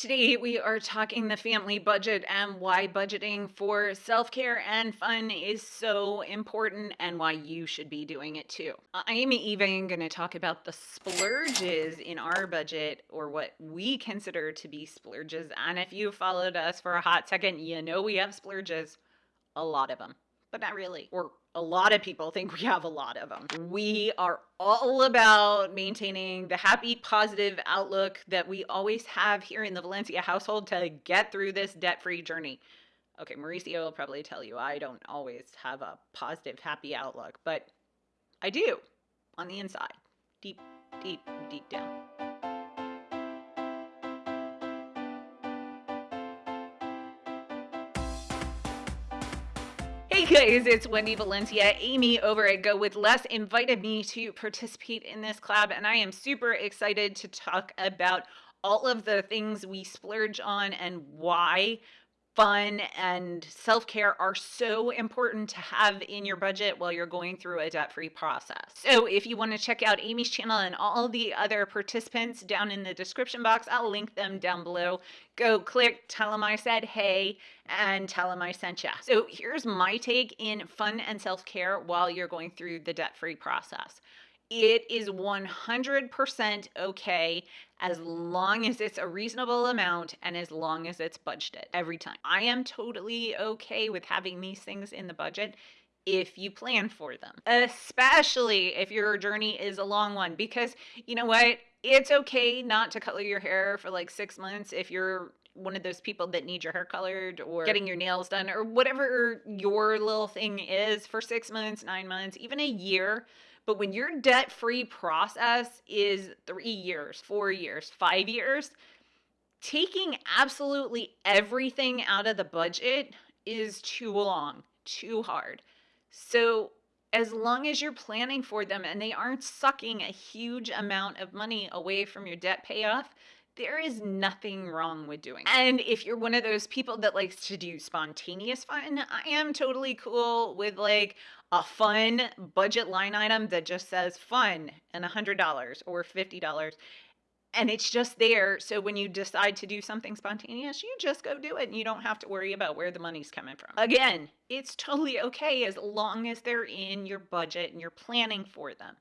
Today, we are talking the family budget and why budgeting for self care and fun is so important and why you should be doing it too. I'm even going to talk about the splurges in our budget or what we consider to be splurges. And if you followed us for a hot second, you know we have splurges, a lot of them but not really. Or a lot of people think we have a lot of them. We are all about maintaining the happy, positive outlook that we always have here in the Valencia household to get through this debt free journey. Okay, Mauricio will probably tell you I don't always have a positive, happy outlook, but I do on the inside, deep, deep, deep down. Guys, it's Wendy Valencia. Amy over at Go With Less invited me to participate in this collab, and I am super excited to talk about all of the things we splurge on and why fun and self care are so important to have in your budget while you're going through a debt free process. So, if you want to check out Amy's channel and all the other participants down in the description box, I'll link them down below. Go click, tell them I said hey, and tell them I sent you. So, here's my take in fun and self care while you're going through the debt free process it is 100% okay as long as it's a reasonable amount and as long as it's budgeted every time. I am totally okay with having these things in the budget if you plan for them, especially if your journey is a long one. Because you know what? It's okay not to color your hair for like six months if you're one of those people that need your hair colored or getting your nails done or whatever your little thing is for six months, nine months, even a year but when your debt free process is three years, four years, five years, taking absolutely everything out of the budget is too long, too hard. So, as long as you're planning for them and they aren't sucking a huge amount of money away from your debt payoff, there is nothing wrong with doing it. And if you're one of those people that likes to do spontaneous fun, I am totally cool with like a fun budget line item that just says fun and $100 or $50 and it's just there. So when you decide to do something spontaneous, you just go do it and you don't have to worry about where the money's coming from. Again, it's totally okay as long as they're in your budget and you're planning for them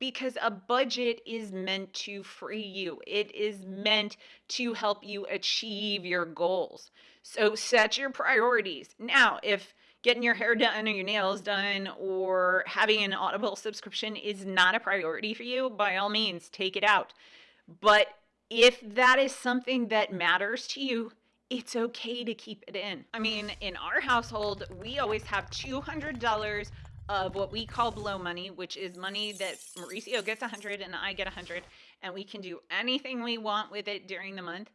because a budget is meant to free you. It is meant to help you achieve your goals. So set your priorities. Now, if getting your hair done or your nails done or having an Audible subscription is not a priority for you, by all means, take it out. But if that is something that matters to you, it's okay to keep it in. I mean, in our household, we always have $200 of what we call blow money, which is money that Mauricio gets 100 and I get 100, and we can do anything we want with it during the month.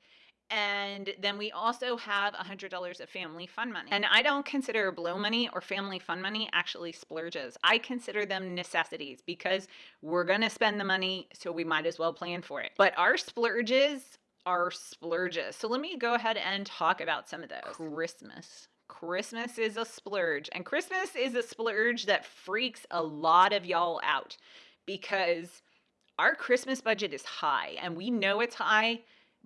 And then we also have $100 of family fun money. And I don't consider blow money or family fun money actually splurges. I consider them necessities because we're going to spend the money, so we might as well plan for it. But our splurges are splurges. So let me go ahead and talk about some of those. Christmas. Christmas is a splurge. And Christmas is a splurge that freaks a lot of y'all out because our Christmas budget is high and we know it's high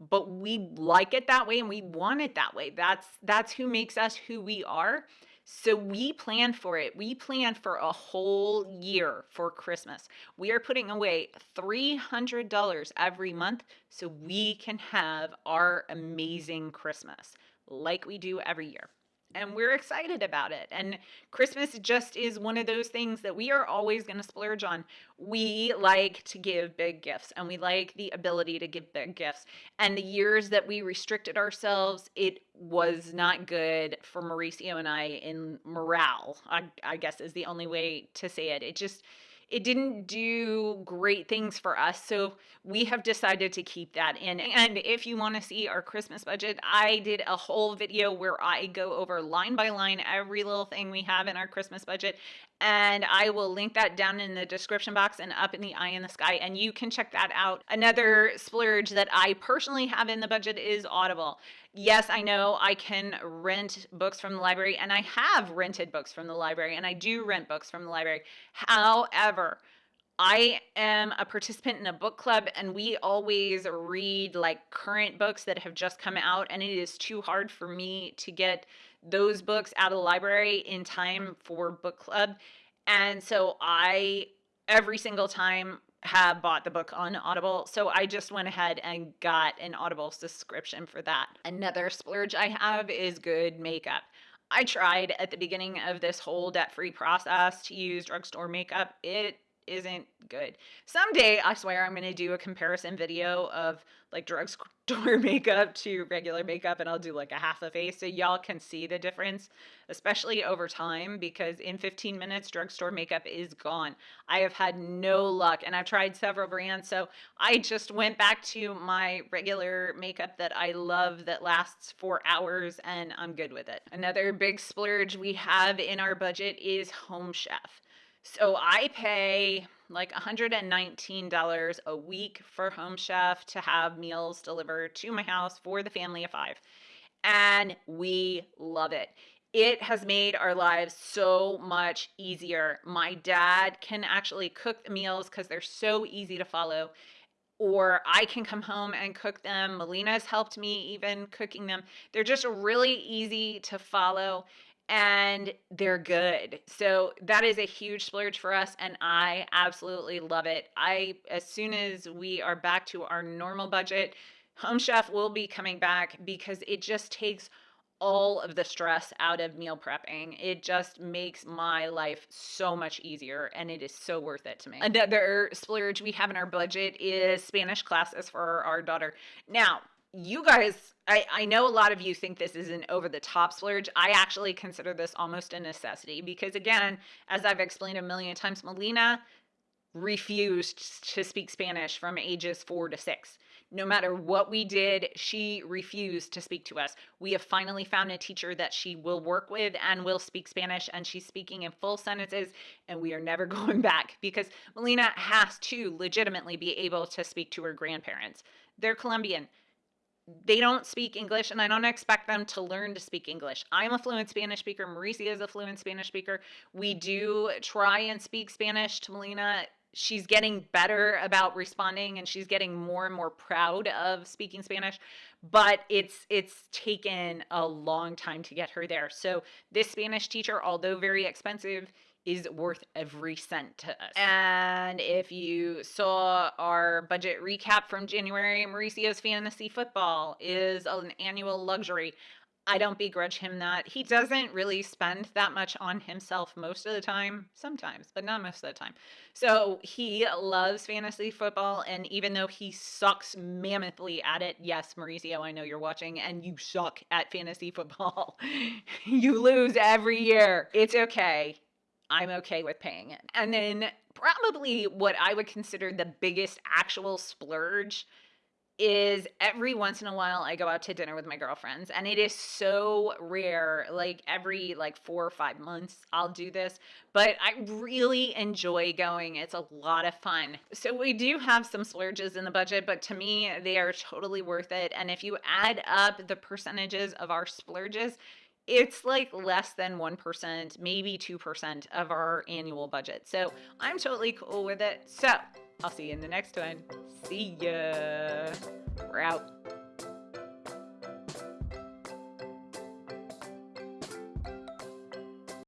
but we like it that way and we want it that way. That's that's who makes us who we are. So we plan for it. We plan for a whole year for christmas. We are putting away $300 every month so we can have our amazing christmas like we do every year and we're excited about it. And Christmas just is one of those things that we are always going to splurge on. We like to give big gifts and we like the ability to give big gifts. And the years that we restricted ourselves, it was not good for Mauricio and I in morale, I, I guess is the only way to say it. It just, it didn't do great things for us. So we have decided to keep that in. And if you want to see our Christmas budget, I did a whole video where I go over line by line every little thing we have in our Christmas budget. And I will link that down in the description box and up in the eye in the sky. And you can check that out. Another splurge that I personally have in the budget is Audible yes, I know I can rent books from the library, and I have rented books from the library, and I do rent books from the library. However, I am a participant in a book club and we always read like current books that have just come out and it is too hard for me to get those books out of the library in time for book club. And so I every single time have bought the book on Audible. So I just went ahead and got an Audible subscription for that. Another splurge I have is good makeup. I tried at the beginning of this whole debt free process to use drugstore makeup. It isn't good. Someday, I swear, I'm going to do a comparison video of like drugstore makeup to regular makeup, and I'll do like a half a face so y'all can see the difference, especially over time, because in 15 minutes, drugstore makeup is gone. I have had no luck, and I've tried several brands, so I just went back to my regular makeup that I love that lasts four hours, and I'm good with it. Another big splurge we have in our budget is Home Chef. So I pay like $119 a week for Home Chef to have meals delivered to my house for the family of five. And we love it. It has made our lives so much easier. My dad can actually cook the meals because they're so easy to follow or I can come home and cook them. Melina's helped me even cooking them. They're just really easy to follow and they're good. So that is a huge splurge for us and I absolutely love it. I as soon as we are back to our normal budget, Home Chef will be coming back because it just takes all of the stress out of meal prepping. It just makes my life so much easier and it is so worth it to me. Another splurge we have in our budget is Spanish classes for our daughter. Now, you guys, I, I know a lot of you think this is an over the top splurge. I actually consider this almost a necessity because, again, as I've explained a million times, Melina refused to speak Spanish from ages four to six. No matter what we did, she refused to speak to us. We have finally found a teacher that she will work with and will speak Spanish, and she's speaking in full sentences, and we are never going back because Melina has to legitimately be able to speak to her grandparents. They're Colombian they don't speak English, and I don't expect them to learn to speak English. I'm a fluent Spanish speaker. Mauricio is a fluent Spanish speaker. We do try and speak Spanish to Melina. She's getting better about responding, and she's getting more and more proud of speaking Spanish. But it's it's taken a long time to get her there. So this Spanish teacher, although very expensive, is worth every cent to us. And if you saw our budget recap from January, Mauricio's fantasy football is an annual luxury. I don't begrudge him that. He doesn't really spend that much on himself most of the time, sometimes, but not most of the time. So he loves fantasy football, and even though he sucks mammothly at it, yes, Mauricio, I know you're watching, and you suck at fantasy football. you lose every year. It's okay. I'm okay with paying it. And then probably what I would consider the biggest actual splurge is every once in a while I go out to dinner with my girlfriends and it is so rare like every like 4 or 5 months I'll do this but I really enjoy going. It's a lot of fun. So we do have some splurges in the budget but to me they are totally worth it. And if you add up the percentages of our splurges it's like less than 1%, maybe 2% of our annual budget. So I'm totally cool with it. So I'll see you in the next one. See ya. We're out.